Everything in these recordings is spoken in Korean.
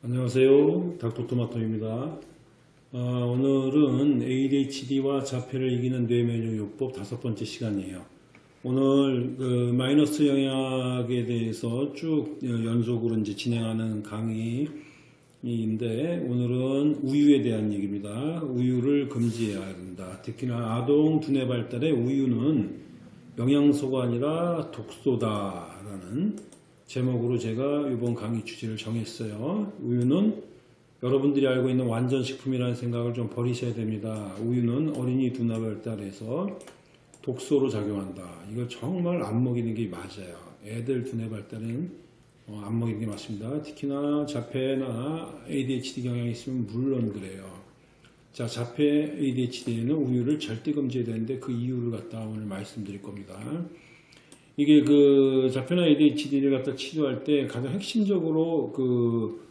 안녕하세요. 닥터토마토입니다. 아, 오늘은 ADHD와 자폐를 이기는 뇌면역요법 다섯 번째 시간이에요. 오늘 그 마이너스 영약에 대해서 쭉 연속으로 이제 진행하는 강의인데 오늘은 우유에 대한 얘기입니다. 우유를 금지해야 한다. 특히나 아동 두뇌 발달에 우유는 영양소가 아니라 독소다라는 제목으로 제가 이번 강의 주제를 정했어요. 우유는 여러분들이 알고 있는 완전식품이라는 생각을 좀 버리셔야 됩니다. 우유는 어린이 두뇌 발달에서 독소로 작용한다. 이거 정말 안 먹이는 게 맞아요. 애들 두뇌 발달은 어, 안 먹이는 게 맞습니다. 특히나 자폐나 ADHD 경향이 있으면 물론 그래요. 자, 자폐 ADHD에는 우유를 절대 금지해야 되는데 그 이유를 갖다 오늘 말씀드릴 겁니다. 이게 그 자폐나 ADHD를 갖다 치료할 때 가장 핵심적으로 그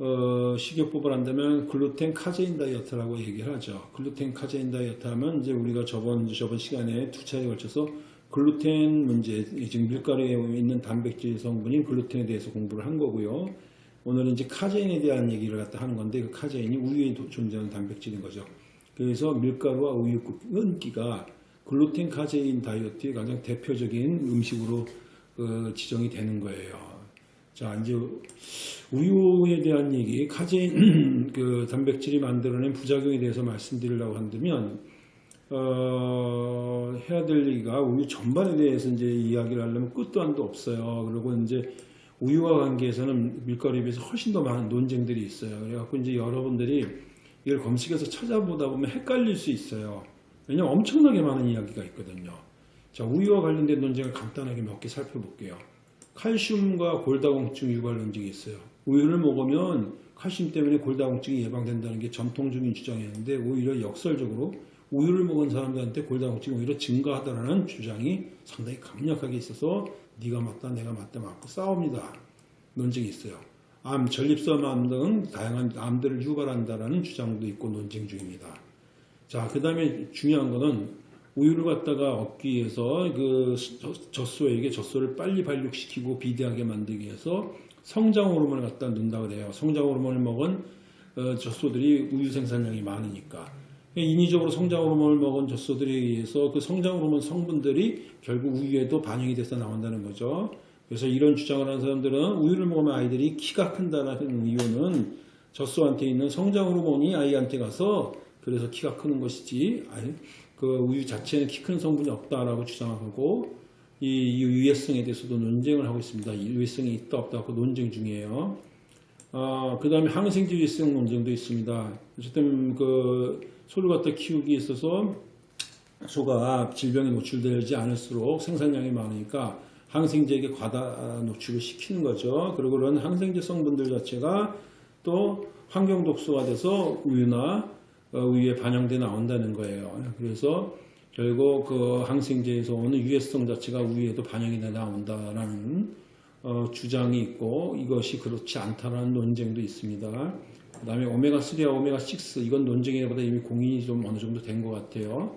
어, 식이요법을 한다면 글루텐 카제인 다이어트라고 얘기를 하죠. 글루텐 카제인 다이어트 하면 이제 우리가 저번 저번 시간에 두 차례에 걸쳐서 글루텐 문제 지금 밀가루에 있는 단백질 성분인 글루텐에 대해서 공부를 한 거고요. 오늘은 이제 카제인에 대한 얘기를 갖다 하는 건데 그 카제인이 우유에 존재하는 단백질인 거죠. 그래서 밀가루와 우유 끊기가 글루텐 카제인 다이어트의 가장 대표적인 음식으로 그 지정이 되는 거예요. 자, 이제 우유에 대한 얘기, 카제인 그 단백질이 만들어낸 부작용에 대해서 말씀드리려고 한다면 어, 해야 될 얘기가 우유 전반에 대해서 이제 이야기를 하려면 끝도 한도 없어요. 그리고 이제 우유와 관계에서는 밀가루에 비해서 훨씬 더 많은 논쟁들이 있어요. 그래갖고 이제 여러분들이 이걸 검색해서 찾아보다 보면 헷갈릴 수 있어요. 왜냐면 엄청나게 많은 이야기가 있거든요. 자, 우유와 관련된 논쟁을 간단하게 몇 개 살펴볼게요. 칼슘과 골다공증 유발 논쟁이 있어요. 우유를 먹으면 칼슘 때문에 골다공증이 예방된다는 게 전통적인 주장이었는데 오히려 역설적으로 우유를 먹은 사람들한테 골다공증이 오히려 증가하다라는 주장이 상당히 강력하게 있어서 네가 맞다 내가 맞다 맞고 싸웁니다. 논쟁이 있어요. 암, 전립선 암 등 다양한 암들을 유발한다라는 주장도 있고 논쟁 중입니다. 자, 그 다음에 중요한 거는 우유를 갖다가 얻기 위해서 그 젖소에게 젖소를 빨리 발육시키고 비대하게 만들기 위해서 성장 호르몬을 갖다 넣는다고 그래요. 성장 호르몬을 먹은 어, 젖소들이 우유 생산량이 많으니까. 인위적으로 성장 호르몬을 먹은 젖소들에 의해서 그 성장 호르몬 성분들이 결국 우유에도 반영이 돼서 나온다는 거죠. 그래서 이런 주장을 하는 사람들은 우유를 먹으면 아이들이 키가 큰다는 이유는 젖소한테 있는 성장 호르몬이 아이한테 가서 그래서 키가 크는 것이지 그 우유 자체는 키 큰 성분이 없다라고 주장하고 이 유해성에 대해서도 논쟁을 하고 있습니다. 유해성이 있다 없다 고 논쟁 중이에요. 아, 그 다음에 항생제 유해성 논쟁도 있습니다. 어쨌든 그 소를 갖다 키우기 있어서 소가 질병에 노출되지 않을수록 생산량이 많으니까 항생제에게 과다 노출을 시키는 거죠. 그리고 그런 항생제 성분들 자체가 또 환경 독소가 돼서 우유나 어, 우유에 반영돼 나온다는 거예요. 그래서 결국 그 항생제에서 오는 유해성 자체가 우유에도 반영이 돼 나온다라는 어, 주장이 있고 이것이 그렇지 않다라는 논쟁도 있습니다. 그 다음에 오메가3와 오메가6 이건 논쟁보다 이미 공인이 좀 어느 정도 된 것 같아요.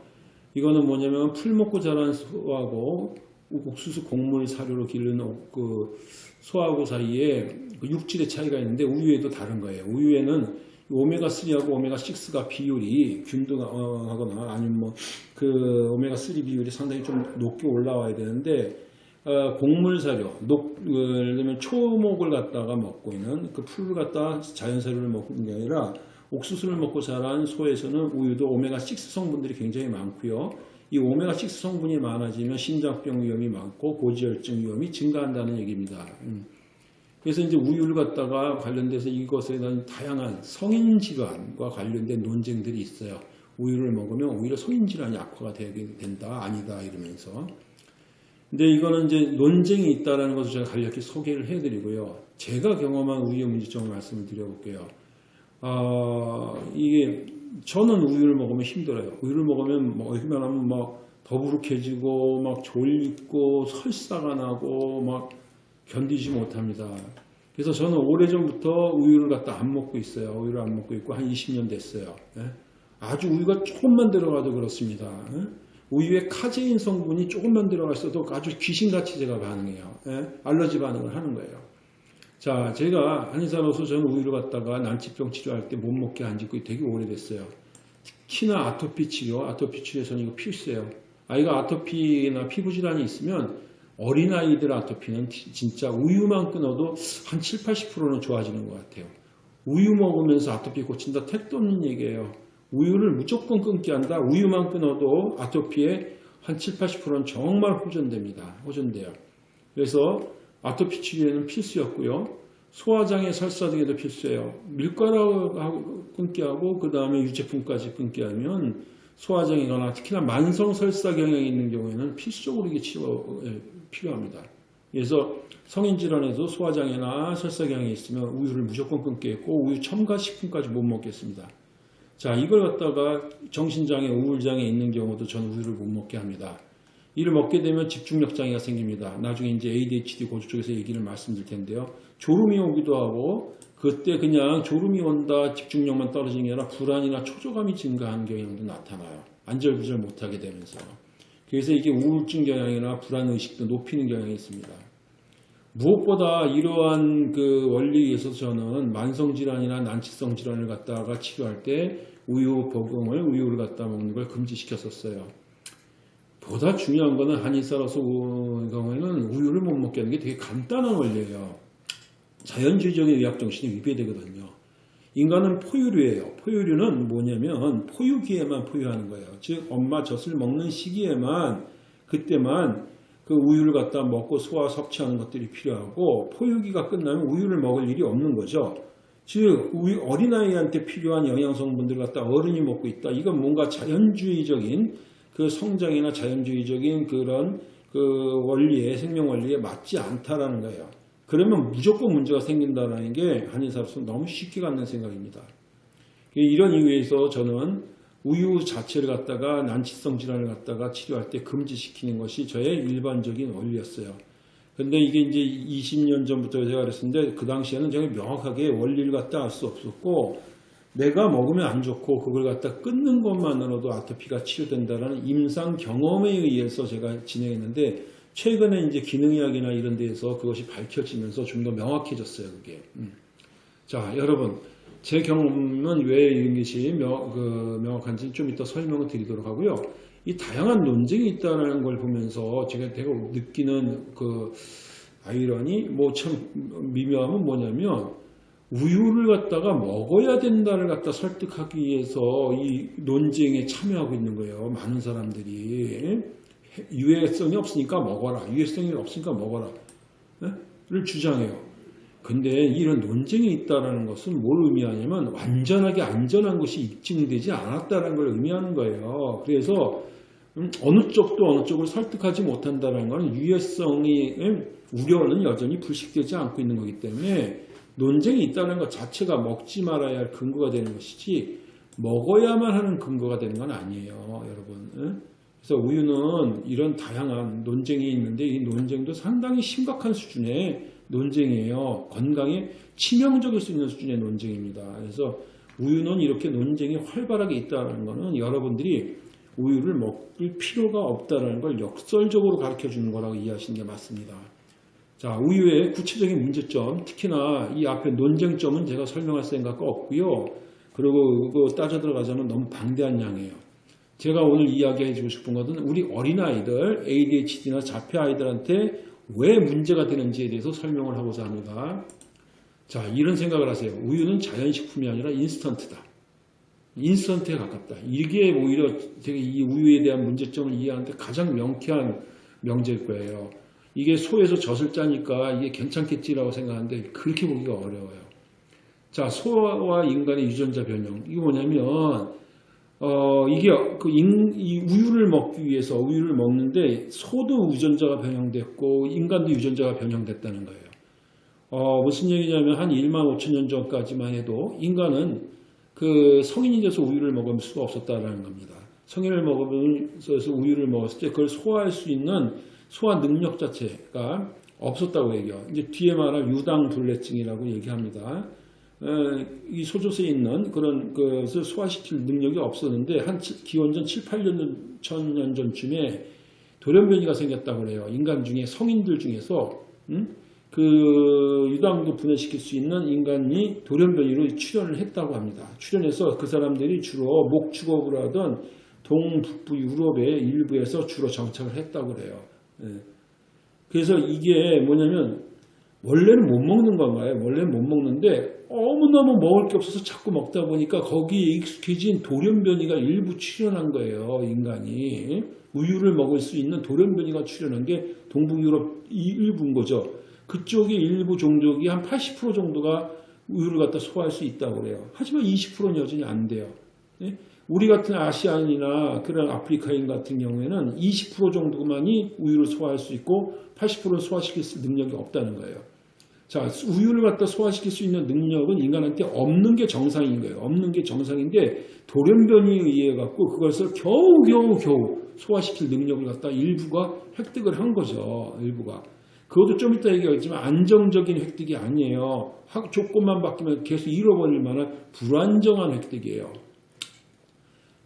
이거는 뭐냐면 풀 먹고 자란 소하고 옥수수 곡물 사료로 기르는 그 소하고 사이에 그 육질의 차이가 있는데 우유에도 다른 거예요. 우유에는 오메가3하고 오메가6가 비율이 균등하거나 아니면 뭐 그 오메가3 비율이 상당히 좀 높게 올라와야 되는데 어, 곡물 사료, 녹, 어, 예를 들면 초목을 갖다가 먹고 있는 그 풀을 갖다 자연 사료를 먹는 게 아니라 옥수수를 먹고 자란 소에서는 우유도 오메가6 성분들이 굉장히 많고요. 이 오메가6 성분이 많아지면 심장병 위험이 많고 고지혈증 위험이 증가한다는 얘기입니다. 음. 그래서 이제 우유를 갖다가 관련돼서 이것에 대한 다양한 성인 질환과 관련된 논쟁들이 있어요. 우유를 먹으면 오히려 성인 질환이 악화가 되게 된다, 아니다 이러면서. 근데 이거는 이제 논쟁이 있다라는 것을 제가 간략히 소개를 해드리고요. 제가 경험한 우유 문제점을 말씀을 드려볼게요. 아, 이게 저는 우유를 먹으면 힘들어요. 우유를 먹으면 뭐 얼마나 하면 막 더부룩해지고 막 졸리고 설사가 나고 막 견디지 못합니다. 그래서 저는 오래전부터 우유를 갖다 안 먹고 있어요. 우유를 안 먹고 있고 한 20년 됐어요. 예? 아주 우유가 조금만 들어가도 그렇습니다. 예? 우유에 카제인 성분이 조금만 들어가 있어도 아주 귀신같이 제가 반응해요. 예? 알러지 반응을 하는 거예요. 자, 제가 한의사로서 저는 우유를 갖다가 난치병 치료할 때 못 먹게 안 짓고 되게 오래됐어요. 특히나 아토피 치료, 아토피 치료에서는 이거 필수예요. 아이가 아토피나 피부 질환이 있으면 어린아이들 아토피는 티- 진짜 우유만 끊어도 한 7, 80%는 좋아지는 것 같아요. 우유 먹으면서 아토피 고친다 택도 없는 얘기예요. 우유를 무조건 끊게 한다. 우유만 끊어도 아토피의 한 7, 80%는 정말 호전됩니다. 호전돼요. 그래서 아토피 치료에는 필수였고요. 소화장애 설사 등에도 필수예요. 밀가루 끊게 하고 그 다음에 유제품까지 끊게 하면 소화장애거나 특히나 만성 설사 경향이 있는 경우에는 필수적으로 이게 치료 예, 필요합니다. 그래서 성인 질환에도 소화장애나 설사 경향이 있으면 우유를 무조건 끊겠고 우유 첨가 식품까지 못 먹겠습니다. 자 이걸 갖다가 정신장애, 우울장애 있는 경우도 저는 우유를 못 먹게 합니다. 이를 먹게 되면 집중력 장애가 생깁니다. 나중에 이제 ADHD 고주 쪽에서 얘기를 말씀드릴 텐데요. 졸음이 오기도 하고 그때 그냥 졸음이 온다 집중력만 떨어지는 게 아니라 불안이나 초조감이 증가하는 경향도 나타나요. 안절부절 못하게 되면서. 그래서 이게 우울증 경향이나 불안 의식도 높이는 경향이 있습니다. 무엇보다 이러한 그 원리에서 저는 만성 질환이나 난치성 질환을 갖다가 치료할 때 우유 복용을 우유를 갖다 먹는 걸 금지시켰었어요. 보다 중요한 거는 한의사로서 우- 경우에는 우유를 못 먹게 하는 게 되게 간단한 원리예요. 자연주의적인 의학 정신이 위배되거든요. 인간은 포유류예요. 포유류는 뭐냐면 포유기에만 포유하는 거예요. 즉 엄마 젖을 먹는 시기에만 그때만 그 우유를 갖다 먹고 소화 섭취하는 것들이 필요하고 포유기가 끝나면 우유를 먹을 일이 없는 거죠. 즉 우리 어린아이한테 필요한 영양 성분들 갖다 어른이 먹고 있다. 이건 뭔가 자연주의적인 그 성장이나 자연주의적인 그런 그 원리에 생명 원리에 맞지 않다라는 거예요. 그러면 무조건 문제가 생긴다라는 게 한의사로서 너무 쉽게 갖는 생각입니다. 이런 이유에서 저는 우유 자체를 갖다가 난치성 질환을 갖다가 치료할 때 금지시키는 것이 저의 일반적인 원리였어요. 근데 이게 이제 20년 전부터 제가 그랬었는데 그 당시에는 제가 명확하게 원리를 갖다 알 수 없었고 내가 먹으면 안 좋고 그걸 갖다 끊는 것만으로도 아토피가 치료된다는 임상 경험에 의해서 제가 진행했는데 최근에 이제 기능의학이나 이런 데에서 그것이 밝혀지면서 좀 더 명확해졌어요, 그게. 음. 자, 여러분. 제 경험은 왜 이런 것이 명, 그 명확한지 좀 이따 설명을 드리도록 하고요. 이 다양한 논쟁이 있다는 걸 보면서 제가 되게 느끼는 그 아이러니, 뭐 참 미묘함은 뭐냐면 우유를 갖다가 먹어야 된다를 갖다 설득하기 위해서 이 논쟁에 참여하고 있는 거예요. 많은 사람들이. 유해성이 없으니까 먹어라. 유해성이 없으니까 먹어라. 를 주장해요. 근데 이런 논쟁이 있다는 것은 뭘 의미하냐면 완전하게 안전한 것이 입증되지 않았다는 걸 의미하는 거예요. 그래서 음, 어느 쪽도 어느 쪽을 설득하지 못한다는 것은 유해성이 음, 우려는 여전히 불식되지 않고 있는 거기 때문에 논쟁이 있다는 것 자체가 먹지 말아야 할 근거가 되는 것이지 먹어야만 하는 근거가 되는 건 아니에요, 여러분. 응? 그래서 우유는 이런 다양한 논쟁이 있는데 이 논쟁도 상당히 심각한 수준의 논쟁이에요. 건강에 치명적일 수 있는 수준의 논쟁입니다. 그래서 우유는 이렇게 논쟁이 활발하게 있다는 것은 여러분들이 우유를 먹을 필요가 없다는 걸 역설적으로 가르쳐 주는 거라고 이해하시는 게 맞습니다. 자, 우유의 구체적인 문제점, 특히나 이 앞에 논쟁점은 제가 설명할 생각가 없고요. 그리고 따져 들어가자면 너무 방대한 양이에요. 제가 오늘 이야기해 주고 싶은 것은 우리 어린아이들, ADHD나 자폐 아이들한테 왜 문제가 되는지에 대해서 설명을 하고자 합니다. 자, 이런 생각을 하세요. 우유는 자연식품이 아니라 인스턴트다. 인스턴트에 가깝다. 이게 오히려 되게 이 우유에 대한 문제점을 이해하는데 가장 명쾌한 명제일 거예요. 이게 소에서 젖을 짜니까 이게 괜찮겠지라고 생각하는데 그렇게 보기가 어려워요. 자, 소와 인간의 유전자 변형. 이게 뭐냐면, 어, 이게 그 인, 이 우유를 먹기 위해서 우유를 먹는데 소도 유전자가 변형됐고 인간도 유전자가 변형됐다는 거예요. 어, 무슨 얘기냐면 한 1만 5천 년 전까지만 해도 인간은 그 성인이 돼서 우유를 먹을 수가 없었다는 겁니다. 성인을 먹으면서 우유를 먹었을 때 그걸 소화할 수 있는 소화 능력 자체가 없었다고 얘기해요. 이제 뒤에 말할 유당불내증이라고 얘기합니다. 이 소조세에 있는 그런 것을 소화시킬 능력이 없었는데 한 기원전 7, 8년 천년 전쯤에 돌연변이가 생겼다고 그래요. 인간 중에 성인들 중에서 음? 그 유당도 분해시킬 수 있는 인간이 돌연변이로 출현을 했다고 합니다. 출현해서 그 사람들이 주로 목축업을 하던 동북부 유럽의 일부에서 주로 정착을 했다고 그래요. 예. 그래서 이게 뭐냐면 원래는 못 먹는 건가요? 원래는 못 먹는데 너무너무 먹을 게 없어서 자꾸 먹다 보니까 거기에 익숙해진 돌연변이가 일부 출현한 거예요. 인간이. 우유를 먹을 수 있는 돌연변이가 출현한 게 동북유럽 일부인 거죠. 그쪽의 일부 종족이 한 80% 정도가 우유를 갖다 소화할 수 있다고 그래요. 하지만 20%는 여전히 안 돼요. 예? 우리 같은 아시안이나 그런 아프리카인 같은 경우에는 20% 정도만이 우유를 소화할 수 있고 80%는 소화시킬 수 능력이 없다는 거예요. 자, 우유를 갖다 소화시킬 수 있는 능력은 인간한테 없는 게 정상인 거예요. 없는 게 정상인데 돌연변이에 의해 갖고 그것을 겨우 겨우 겨우 소화시킬 능력을 갖다 일부가 획득을 한 거죠. 일부가. 그것도 좀 이따 얘기하겠지만 안정적인 획득이 아니에요. 조건만 바뀌면 계속 잃어버릴 만한 불안정한 획득이에요.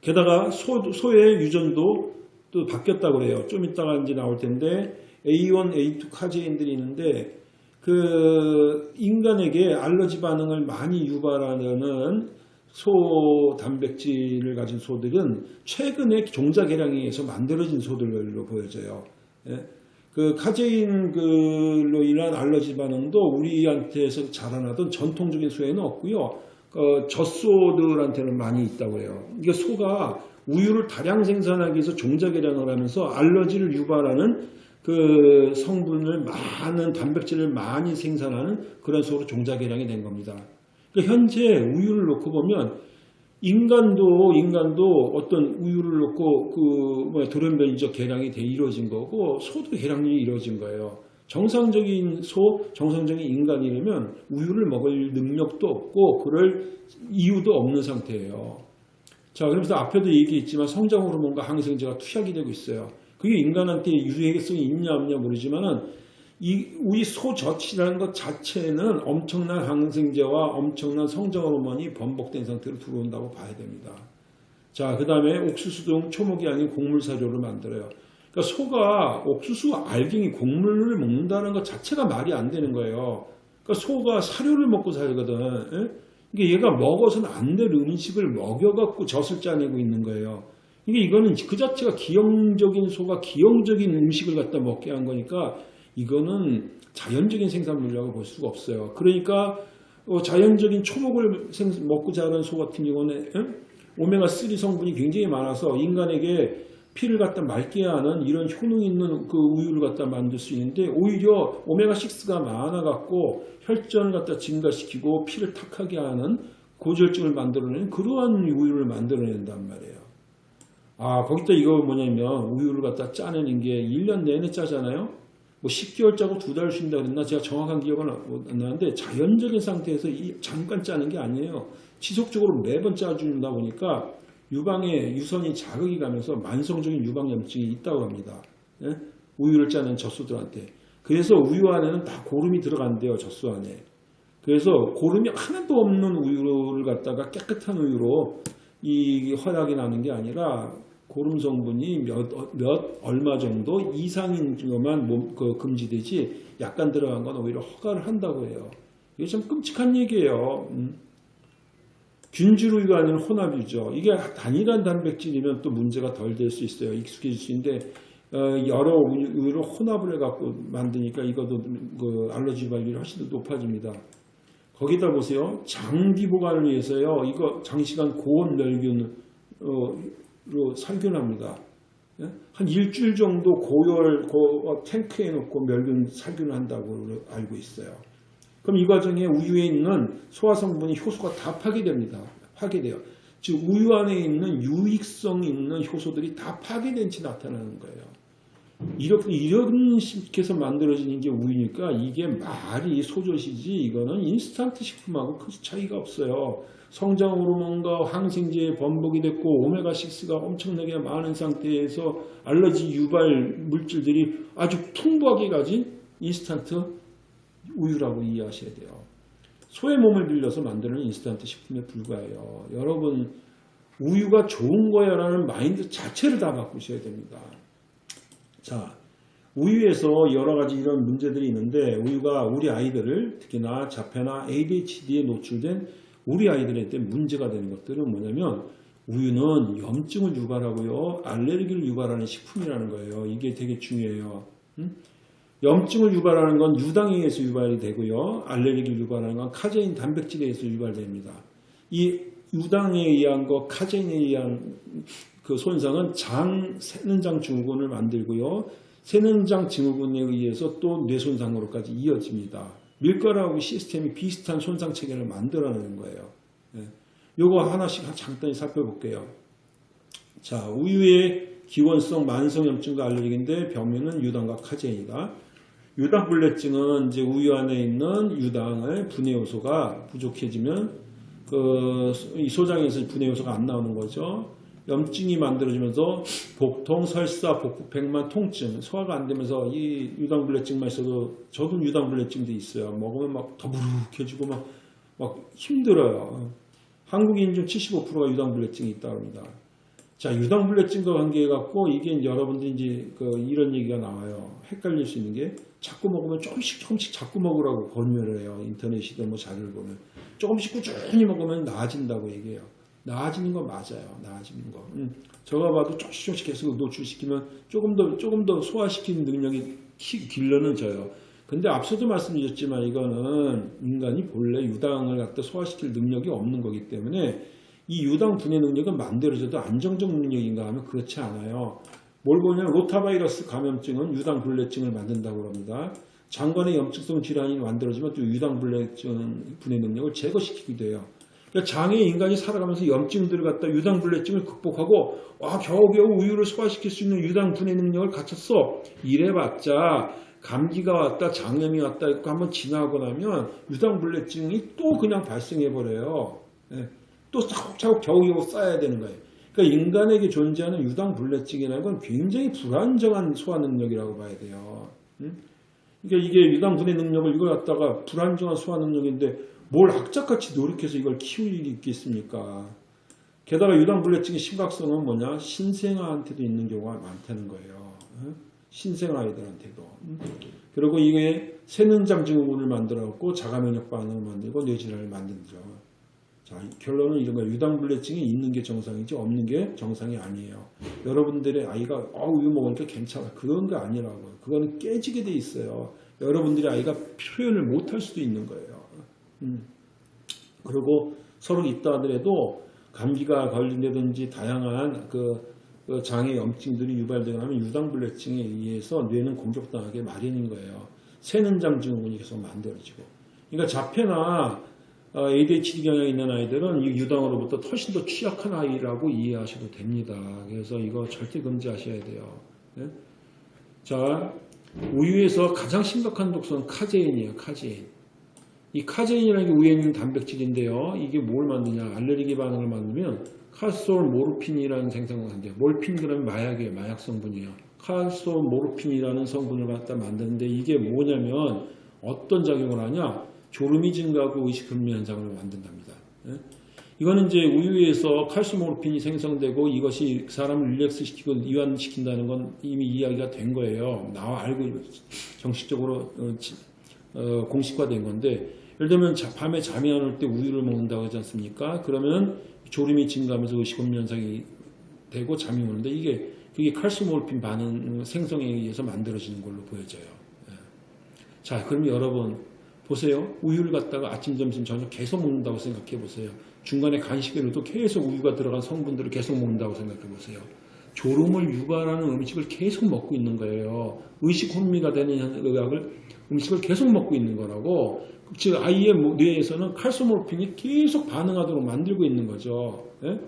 게다가 소, 소의 유전도 또 바뀌었다고 그래요. 좀 이따가 이제 나올 텐데 A1, A2 카제인들이 있는데 그 인간에게 알러지 반응을 많이 유발하는 소 단백질을 가진 소들은 최근에 종자 개량에 의해서 만들어진 소들로 보여져요. 예? 그 카제인으로 인한 알러지 반응도 우리한테서 자라나던 전통적인 소에는 없고요. 어, 젖소들한테는 많이 있다고 해요. 이게 소가 우유를 다량 생산하기 위해서 종자 개량을 하면서 알러지를 유발하는 그 성분을 많은 단백질을 많이 생산하는 그런 소로 종자 개량이 된 겁니다. 그러니까 현재 우유를 놓고 보면 인간도 인간도 어떤 우유를 놓고 그 뭐야 돌연변이적 개량이 돼 이루어진 거고 소도 개량이 이루어진 거예요. 정상적인 소, 정상적인 인간이라면 우유를 먹을 능력도 없고 그럴 이유도 없는 상태예요. 자, 그러면서 앞에도 얘기했지만 성장 호르몬과 항생제가 투약이 되고 있어요. 그게 인간한테 유해성이 있냐 없냐 모르지만은 이 우리 소젖이라는 것 자체는 엄청난 항생제와 엄청난 성장 호르몬이 번복된 상태로 들어온다고 봐야 됩니다. 자, 그 다음에 옥수수 등 초목이 아닌 곡물 사료를 만들어요. 그러니까 소가 옥수수 알갱이 곡물을 먹는다는 것 자체가 말이 안 되는 거예요. 그러니까 소가 사료를 먹고 살거든. 예? 이게 얘가 먹어서는 안 될 음식을 먹여갖고 젖을 짜내고 있는 거예요. 이게 이거는 그 자체가 기형적인 소가 기형적인 음식을 갖다 먹게 한 거니까 이거는 자연적인 생산물이라고 볼 수가 없어요. 그러니까 어, 자연적인 초목을 먹고 자란 소 같은 경우는 오메가3 성분이 굉장히 많아서 인간에게 피를 갖다 맑게 하는 이런 효능 있는 그 우유를 갖다 만들 수 있는데 오히려 오메가6가 많아갖고 혈전을 갖다 증가시키고 피를 탁하게 하는 고지혈증을 만들어내는 그러한 우유를 만들어낸단 말이에요. 아 거기다 이거 뭐냐면 우유를 갖다 짜내는 게 1년 내내 짜잖아요. 뭐 10개월 짜고 두 달 쉰다 그랬나 제가 정확한 기억은 안 나는데 자연적인 상태에서 잠깐 짜는 게 아니에요. 지속적으로 매번 짜준다 보니까 유방에 유선이 자극이 가면서 만성적인 유방염증이 있다고 합니다. 예? 우유를 짜는 젖소들한테. 그래서 우유 안에는 다 고름이 들어간대요. 젖소 안에. 그래서 고름이 하나도 없는 우유를 갖다가 깨끗한 우유로 이 허락이 나는 게 아니라 고름 성분이 몇, 몇 얼마 정도 이상인 것만 몸, 그 금지되지 약간 들어간 건 오히려 허가를 한다고 해요. 이게 참 끔찍한 얘기예요. 음. 균주류가 아닌 혼합유죠. 이게 단일한 단백질이면 또 문제가 덜 될 수 있어요. 익숙해질 수 있는데 어, 여러 우유를 혼합을 해갖고 만드니까 이것도 그 알러지 발률이 훨씬 더 높아집니다. 거기다 보세요. 장기 보관을 위해서요. 이거 장시간 고온 멸균으로 살균합니다. 예? 한 일주일 정도 고열 고, 어, 탱크에 넣고 멸균 살균한다고 알고 있어요. 그럼 이 과정에 우유에 있는 소화 성분이 효소가 다 파괴됩니다. 파괴돼요. 즉 우유 안에 있는 유익성 있는 효소들이 다 파괴된 채 나타나는 거예요. 이렇게 이런 식해서 만들어지는 게 우유니까 이게 말이 소젖이지 이거는 인스턴트 식품하고 큰 차이가 없어요. 성장 호르몬과 항생제의 범벅이 됐고 오메가6가 엄청나게 많은 상태에서 알러지 유발 물질들이 아주 풍부하게 가진 인스턴트 우유라고 이해하셔야 돼요. 소의 몸을 빌려서 만드는 인스턴트 식품에 불과해요. 여러분 우유가 좋은 거야라는 마인드 자체를 다 바꾸셔야 됩니다. 자, 우유에서 여러 가지 이런 문제들이 있는데 우유가 우리 아이들을 특히나 자폐나 ADHD에 노출된 우리 아이들한테 문제가 되는 것들은 뭐냐면 우유는 염증을 유발하고요 알레르기를 유발하는 식품이라는 거예요. 이게 되게 중요해요. 음? 염증을 유발하는 건 유당에 의해서 유발이 되고요. 알레르기를 유발하는 건 카제인 단백질에 의해서 유발됩니다. 이 유당에 의한 거, 카제인에 의한 그 손상은 장 세는장 증후군을 만들고요. 세는장 증후군에 의해서 또 뇌손상으로까지 이어집니다. 밀가루하고 시스템이 비슷한 손상 체계를 만들어내는 거예요. 예. 요거 하나씩 잠깐 살펴볼게요. 자, 우유의 기원성 만성염증과 알레르기인데 병명은 유당과 카제인이다. 유당불내증은 이제 우유 안에 있는 유당의 분해 요소가 부족해지면 그이 소장에서 분해 요소가 안 나오는 거죠. 염증이 만들어지면서 복통, 설사, 복부, 백만, 통증, 소화가 안 되면서 이 유당불내증만 있어도 저도 유당불내증도 있어요. 먹으면 막 더부룩해지고 막, 막 힘들어요. 한국인 중 75%가 유당불내증이 있다고 합니다. 자, 유당불내증과 관계해갖고 이게 여러분들이 이제 그 이런 얘기가 나와요. 헷갈릴 수 있는 게 자꾸 먹으면 조금씩 조금씩 자꾸 먹으라고 권유를 해요. 인터넷이든 뭐 자료를 보면. 조금씩 꾸준히 먹으면 나아진다고 얘기해요. 나아지는 건 맞아요. 나아지는 거. 음, 제가 봐도 조금씩 계속 노출시키면 조금 더, 조금 더 소화시키는 능력이 키, 길러져요. 근데 앞서도 말씀드렸지만 이거는 인간이 본래 유당을 갖다 소화시킬 능력이 없는 거기 때문에 이 유당 분해 능력은 만들어져도 안정적 능력인가 하면 그렇지 않아요. 뭘 보냐면 로타바이러스 감염증은 유당 불내증을 만든다고 합니다. 장관의 염증성 질환이 만들어지면 또 유당 불내증 분해 능력을 제거시키기도 해요. 그러니까 장애 인간이 살아가면서 염증들을 갖다 유당 불내증을 극복하고 와 겨우겨우 우유를 소화시킬 수 있는 유당 분해 능력을 갖췄어. 이래봤자 감기가 왔다 장염이 왔다 이거 한번 지나고 나면 유당 불내증이 또 그냥 발생해 버려요. 예. 또 차곡차곡 겨우겨우 쌓아야 되는 거예요. 그러니까 인간에게 존재하는 유당불내증이라는 건 굉장히 불안정한 소화 능력이라고 봐야 돼요. 응? 그러니까 이게 유당분해 능력을 이걸 갖다가 불안정한 소화 능력인데 뭘 악착같이 노력해서 이걸 키울 일이 있겠습니까? 게다가 유당불내증의 심각성은 뭐냐? 신생아한테도 있는 경우가 많다는 거예요. 응? 신생아이들한테도. 응? 그리고 이게 세는장 증후군을 만들어갖고 자가면역 반응을 만들고 뇌질환을 만들죠. 자, 결론은 이런 거예요. 유당불내증이 있는 게 정상이지 없는 게 정상이 아니에요. 여러분들의 아이가 어, 우유 먹으니까 괜찮아. 그런 거 아니라고요. 그거는 깨지게 돼 있어요. 여러분들의 아이가 표현을 못 할 수도 있는 거예요. 음. 그리고 서로 있다 하더라도 감기가 걸린다든지 다양한 그, 그 장애 염증들이 유발되거나 하면 유당불내증에 의해서 뇌는 공격당하게 마련인 거예요. 새는장 증후군이 계속 만들어지고. 그러니까 자폐나 어, ADHD 경향이 있는 아이들은 이 유당으로부터 훨씬 더 취약한 아이라고 이해하셔도 됩니다. 그래서 이거 절대 금지하셔야 돼요. 네? 자, 우유에서 가장 심각한 독소는 카제인이에요. 카제인. 이 카제인이라는 게 우유에 있는 단백질인데요. 이게 뭘 만드냐? 알레르기 반응을 만들면 칼솔 모르핀이라는 생성을 한대요. 몰핀 그러면 마약이에요. 마약 성분이에요. 칼솔 모르핀이라는 성분을 갖다 만드는데 이게 뭐냐면 어떤 작용을 하냐? 졸음이 증가하고 의식불미 현상을 만든답니다. 예? 이거는 이제 우유에서 칼슘모르핀이 생성되고 이것이 사람을 릴렉스시키고 이완시킨다는 건 이미 이야기가 된 거예요. 나와 알고 정식적으로 어, 어, 공식화된 건데 예를 들면 밤에 잠이 안 올 때 우유를 먹는다고 하지 않습니까? 그러면 졸음이 증가하면서 의식불미 현상이 되고 잠이 오는데 이게 그게 칼슘모르핀 반응 생성에 의해서 만들어지는 걸로 보여져요. 예. 자, 그럼 여러분 보세요. 우유를 갖다가 아침, 점심, 저녁 계속 먹는다고 생각해 보세요. 중간에 간식에도 계속 우유가 들어간 성분들을 계속 먹는다고 생각해 보세요. 졸음을 유발하는 음식을 계속 먹고 있는 거예요. 의식 혼미가 되는 의학을 음식을 계속 먹고 있는 거라고. 즉 아이의 뇌에서는 칼슘모르핀이 계속 반응하도록 만들고 있는 거죠. 예?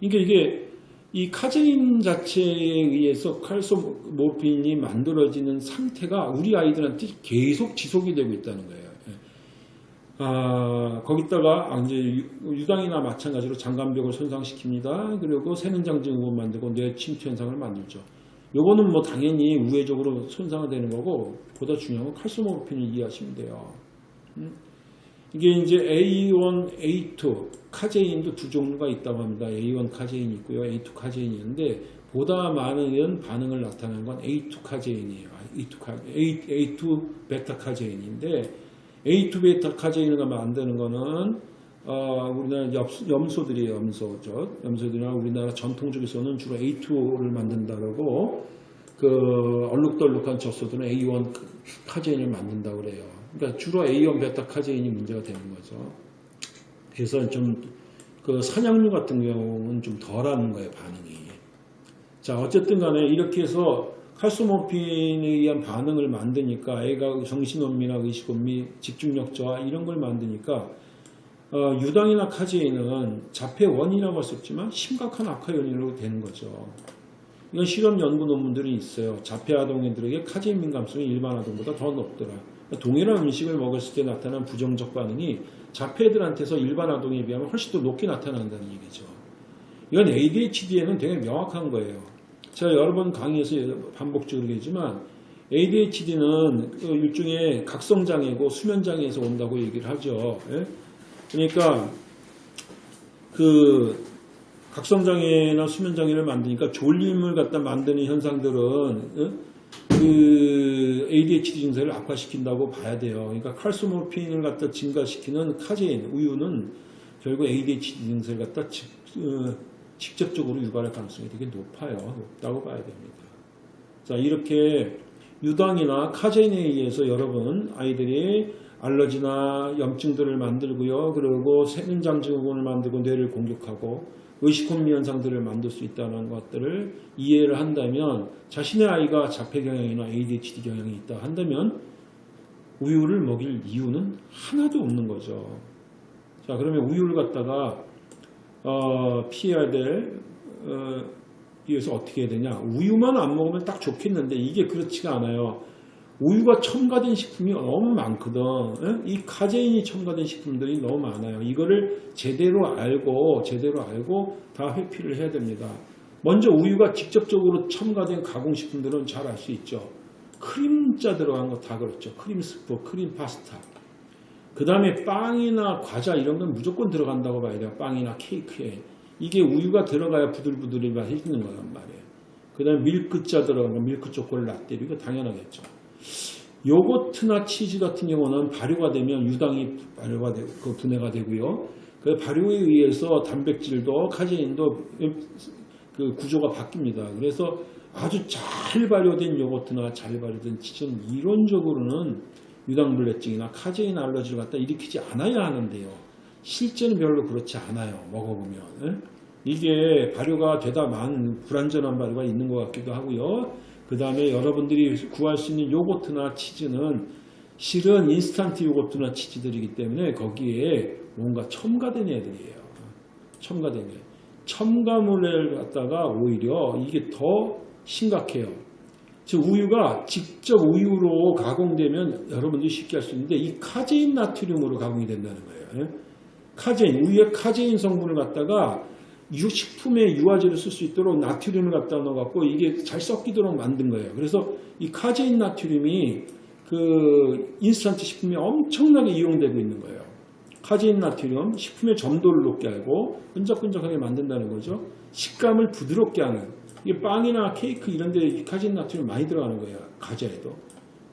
이게 이게 이 카제인 자체에 의해서 칼슘모르핀이 만들어지는 상태가 우리 아이들한테 계속 지속이 되고 있다는 거예요. 예. 아, 거기다가 아, 이제 유당이나 마찬가지로 장관벽을 손상시킵니다. 그리고 세는장 증후군 만들고 뇌 침투 현상을 만들죠. 요거는 뭐 당연히 우회적으로 손상되는 거고 보다 중요한 건 칼슘모르핀을 이해하시면 돼요. 음? 이게 이제 A1, A2 카제인도 두 종류가 있다고 합니다. A1 카제인이 있고요. A2 카제인이 있는데 보다 많은 반응을 나타내는 건 A2 카제인이에요. A2, 카, A, A2 베타 카제인인데 A2 베타 카제인을 만드는 거는 어, 우리나라 엽, 염소 들이에요. 염소죠. 염소들이나 우리나라 전통적에서는 주로 A2를 만든다고 그 얼룩덜룩한 젖소들은 A1 카제인을 만든다고 그래요. 그러니까 주로 A1 베타 카제인이 문제가 되는 거죠. 그래서 좀 그 산양유 같은 경우는 좀 덜하는 거예요 반응이. 자 어쨌든 간에 이렇게 해서 칼소모핀에 의한 반응을 만드니까 애가 정신혼미나 의식혼미, 집중력 저하 이런 걸 만드니까 어, 유당이나 카제인은 자폐 원인이라고 할 수 없지만 심각한 악화 요인으로 되는 거죠. 이건 실험 연구 논문들이 있어요. 자폐 아동들에게 카제인 민감성이 일반 아동보다 더 높더라. 동일한 음식을 먹었을 때 나타난 부정적 반응이 자폐들한테서 일반 아동에 비하면 훨씬 더 높게 나타난다는 얘기죠. 이건 ADHD에는 되게 명확한 거예요. 제가 여러 번 강의에서 반복적으로 얘기했지만 ADHD는 그 일종의 각성장애고 수면장애에서 온다고 얘기를 하죠. 예? 그러니까 그 각성장애나 수면장애를 만드니까 졸림을 갖다 만드는 현상들은 예? 그 ADHD 증세를 악화시킨다고 봐야 돼요. 그러니까 칼소모핀을 갖다 증가시키는 카제인, 우유는 결국 ADHD 증세를 갖다 직, 어, 직접적으로 유발할 가능성이 되게 높아요. 높다고 봐야 됩니다. 자, 이렇게 유당이나 카제인에 의해서 여러분 아이들이 알러지나 염증들을 만들고요. 그리고 세균장 증후군을 만들고 뇌를 공격하고 의식혼미 현상들을 만들 수 있다는 것들을 이해를 한다면 자신의 아이가 자폐 경향이나 ADHD 경향이 있다 한다면 우유를 먹일 이유는 하나도 없는 거죠. 자 그러면 우유를 갖다가 어, 피해야 될 어, 위해서 어떻게 해야 되냐 우유만 안 먹으면 딱 좋겠는데 이게 그렇지가 않아요. 우유가 첨가된 식품이 너무 많거든. 예? 이 카제인이 첨가된 식품들이 너무 많아요. 이거를 제대로 알고 제대로 알고 다 회피를 해야 됩니다. 먼저 우유가 직접적으로 첨가된 가공식품들은 잘 알 수 있죠. 크림자 들어간 거 다 그렇죠. 크림 스프, 크림 파스타. 그 다음에 빵이나 과자 이런 건 무조건 들어간다고 봐야 돼요. 빵이나 케이크에. 이게 우유가 들어가야 부들부들이 맛있는 거란 말이에요. 그 다음에 밀크자 들어간 거, 밀크 초콜릿 라떼 이거 당연하겠죠. 요거트나 치즈 같은 경우는 발효가 되면 유당이 발효가 되고 그 분해가 되고요. 그 발효에 의해서 단백질도 카제인도 그 구조가 바뀝니다. 그래서 아주 잘 발효된 요거트나 잘 발효된 치즈는 이론적으로는 유당불내증이나 카제인 알러지를 갖다 일으키지 않아야 하는데요. 실제는 별로 그렇지 않아요. 먹어보면. 예? 이게 발효가 되다만 불완전한 발효가 있는 것 같기도 하고요. 그 다음에 여러분들이 구할 수 있는 요거트나 치즈는 실은 인스턴트 요거트나 치즈들이기 때문에 거기에 뭔가 첨가된 애들이에요. 첨가된 애. 첨가물을 갖다가 오히려 이게 더 심각해요. 즉 우유가 직접 우유로 가공되면 여러분들이 쉽게 할 수 있는데 이 카제인 나트륨으로 가공이 된다는 거예요. 카제인, 우유의 카제인 성분을 갖다가 식품에 유화제를 쓸 수 있도록 나트륨을 갖다 넣어갖고 이게 잘 섞이도록 만든 거예요. 그래서 이 카제인 나트륨이 그 인스턴트 식품에 엄청나게 이용되고 있는 거예요. 카제인 나트륨 식품의 점도를 높게 하고 끈적끈적하게 만든다는 거죠. 식감을 부드럽게 하는 이게 빵이나 케이크 이런 데 카제인 나트륨 많이 들어가는 거예요. 과자에도.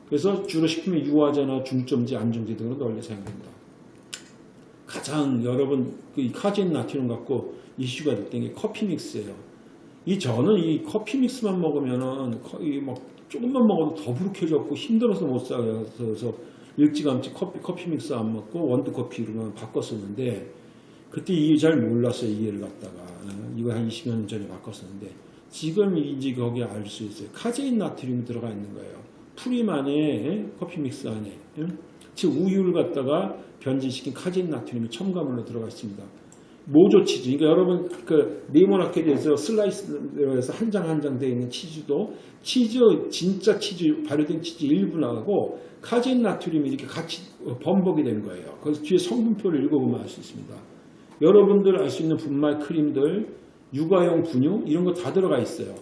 그래서 주로 식품의 유화제나 증점제, 안정제 등으로 널리 사용됩니다. 가장 여러분 그 카제인 나트륨 갖고 이슈가 됐던 게 커피 믹스예요. 이 저는 이 커피 믹스만 먹으면은 거의 막 조금만 먹어도 더부룩해졌고 힘들어서 못 살아요. 그래서 일찌감치 커피 커피 믹스 안 먹고 원두 커피로만 바꿨었는데 그때 이게 잘 몰랐어요 이해를 갖다가 이거 한 20여 년 전에 바꿨었는데 지금 이제 거기에 알수 있어요. 카제인 나트륨이 들어가 있는 거예요. 프림 안에 커피 믹스 안에 즉 우유를 갖다가 변질시킨 카제인 나트륨이 첨가물로 들어가 있습니다. 모조 치즈. 그러니까 여러분 그 네모나케 해서 슬라이스해서 한 장 한 장 되어 있는 치즈도 치즈 진짜 치즈 발효된 치즈 일부 나가고 카제인 나트륨이 이렇게 같이 범벅이 된 거예요. 그래서 뒤에 성분표를 읽어보면 알 수 있습니다. 여러분들 알 수 있는 분말 크림들, 육아용 분유 이런 거 다 들어가 있어요.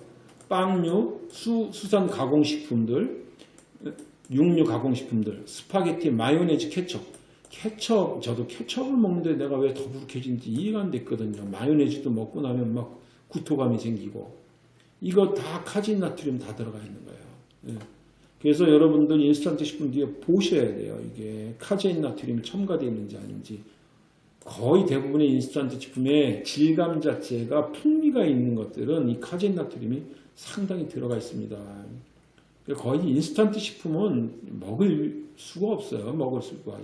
빵류, 수, 수산 가공식품들, 육류 가공식품들, 스파게티, 마요네즈, 케첩 케첩, 저도 케첩을 먹는데 내가 왜 더부룩해진지 이해가 안 됐거든요. 마요네즈도 먹고 나면 막 구토감이 생기고. 이거 다 카제인 나트륨 다 들어가 있는 거예요. 예. 그래서 여러분들 인스턴트 식품 뒤에 보셔야 돼요. 이게 카제인 나트륨이 첨가되어 있는지 아닌지. 거의 대부분의 인스턴트 식품의 질감 자체가 풍미가 있는 것들은 이 카제인 나트륨이 상당히 들어가 있습니다. 거의 인스턴트 식품은 먹을 수가 없어요. 먹을 수가.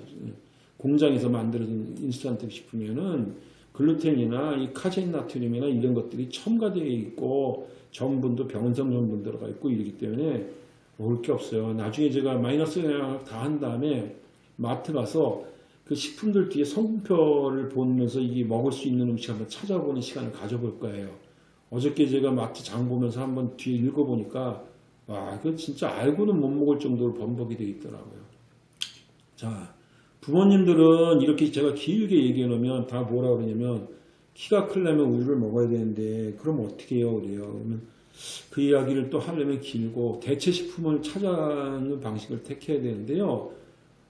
공장에서 만들어진 인스턴트 식품에는 글루텐이나 이 카제인 나트륨이나 이런 것들이 첨가되어 있고 전분도 변성 전분 들어가 있고 이러기 때문에 먹을 게 없어요. 나중에 제가 마이너스 영양을 다 한 다음에 마트 가서 그 식품들 뒤에 성분표를 보면서 이게 먹을 수 있는 음식 한번 찾아보는 시간을 가져볼 거예요. 어저께 제가 마트 장 보면서 한번 뒤에 읽어보니까 와, 그 진짜 알고는 못 먹을 정도로 번복이 되어 있더라고요. 자, 부모님들은 이렇게 제가 길게 얘기해 놓으면 다 뭐라 그러냐면 키가 크려면 우유를 먹어야 되는데 그럼 어떻게 해요? 그래요. 그러면 그 이야기를 또 하려면 길고 대체 식품을 찾아가는 방식을 택해야 되는데요.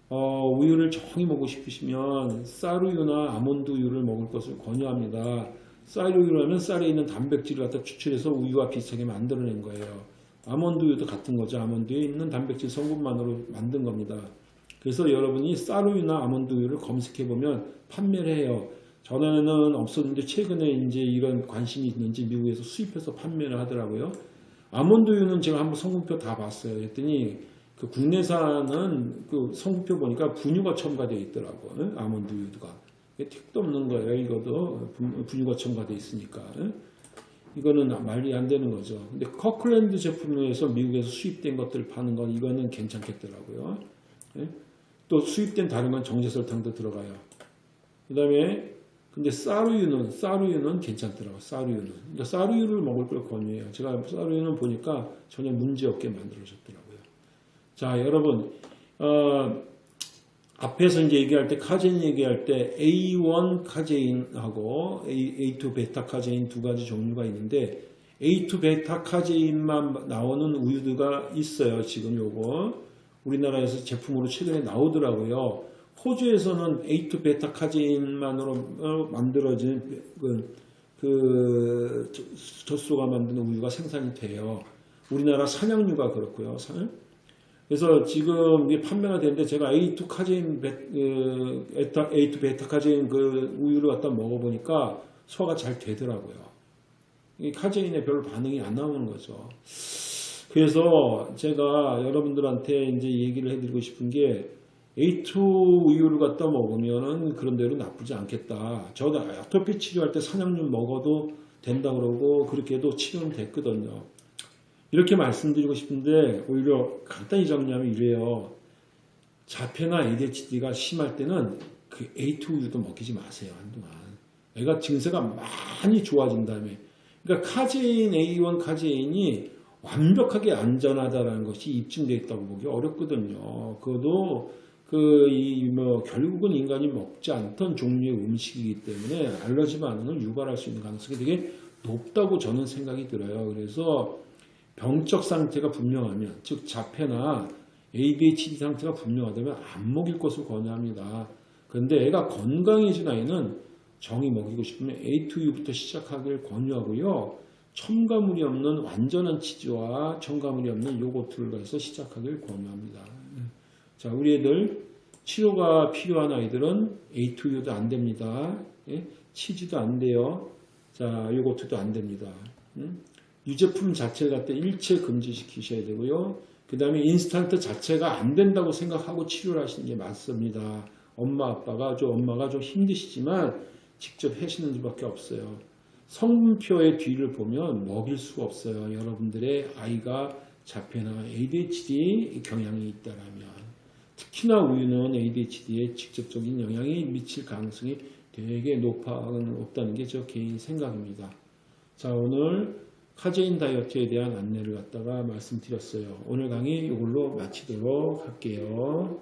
어, 우유를 정이 먹고 싶으시면 쌀우유나 아몬드 우유를 먹을 것을 권유합니다. 쌀우유라는 쌀에 있는 단백질을 갖다 추출해서 우유와 비슷하게 만들어낸 거예요. 아몬드 우유도 같은 거죠. 아몬드에 있는 단백질 성분만으로 만든 겁니다. 그래서 여러분이 쌀우유나 아몬드 우유를 검색해 보면 판매를 해요. 전에는 없었는데 최근에 이제 이런 관심이 있는지 미국에서 수입해서 판매를 하더라고요. 아몬드 우유는 제가 한번 성분표 다 봤어요. 그랬더니 그 국내산은 그 성분표 보니까 분유가 첨가되어 있더라고요. 아몬드 우유가. 택도 없는 거예요. 이것도 분유가 첨가되어 있으니까. 이거는 말이 안 되는 거죠. 근데 커클랜드 제품에서 미국에서 수입된 것들 파는 건 이거는 괜찮겠더라고요. 또 수입된 다른 건 정제설탕도 들어가요. 그 다음에 근데 쌀우유는 쌀우유는 괜찮더라고요. 쌀우유는. 그러니까 쌀우유를 먹을 걸 권유해요. 제가 쌀우유는 보니까 전혀 문제없게 만들어졌더라고요. 자, 여러분 어, 앞에서 이제 얘기할 때 카제인 얘기할 때 A1 카제인하고 A2 베타 카제인 두 가지 종류가 있는데 A2 베타 카제인만 나오는 우유가 있어요. 지금 요거 우리나라에서 제품으로 최근에 나오더라고요. 호주에서는 A2 베타 카제인만으로 만들어진 그, 그 젖소가 만드는 우유가 생산이 돼요. 우리나라 산양유가 그렇고요. 그래서 지금 이게 판매가 되는데 제가 A2 카제인, 그, A2 베타 카제인 그 우유를 갖다 먹어보니까 소화가 잘 되더라고요. 이 카제인에 별로 반응이 안 나오는 거죠. 그래서 제가 여러분들한테 이제 얘기를 해드리고 싶은 게 A2 우유를 갖다 먹으면은 그런 대로 나쁘지 않겠다. 저도 아토피 치료할 때 산양유 먹어도 된다 그러고 그렇게 해도 치료는 됐거든요. 이렇게 말씀드리고 싶은데 오히려 간단히 정리하면 이래요. 자폐나 ADHD가 심할 때는 그 A2 우유도 먹이지 마세요. 한동안. 애가 증세가 많이 좋아진 다음에 그러니까 카제인 A1 카제인이 완벽하게 안전하다라는 것이 입증되어 있다고 보기 어렵거든요. 그것도 그 이 뭐 결국은 인간이 먹지 않던 종류의 음식이기 때문에 알러지 반응을 유발할 수 있는 가능성이 되게 높다고 저는 생각이 들어요. 그래서 병적 상태가 분명하면 즉 자폐나 ADHD 상태가 분명하다면 안 먹일 것을 권유합니다. 그런데 애가 건강해진 아이는 정이 먹이고 싶으면 A2U부터 시작하길 권유하고요. 첨가물이 없는 완전한 치즈와 첨가물이 없는 요거트를 해서 시작하길 권유합니다. 자, 우리 애들 치료가 필요한 아이들은 A2U도 안 됩니다. 예? 치즈도 안 돼요. 자, 요거트도 안 됩니다. 음? 유제품 자체를 갖다 일체 금지시키셔야 되고요. 그 다음에 인스턴트 자체가 안 된다고 생각하고 치료를 하시는 게 맞습니다. 엄마 아빠가 좀 엄마가 좀 힘드시지만 직접 하시는 수밖에 없어요. 성분표의 뒤를 보면 먹일 수가 없어요. 여러분들의 아이가 자폐나 ADHD 경향이 있다라면 특히나 우유는 ADHD에 직접적인 영향이 미칠 가능성이 되게 높아, 높다는 게 저 개인 생각입니다. 자 오늘 카제인 다이어트에 대한 안내를 갖다가 말씀드렸어요. 오늘 강의 이걸로 마치도록 할게요.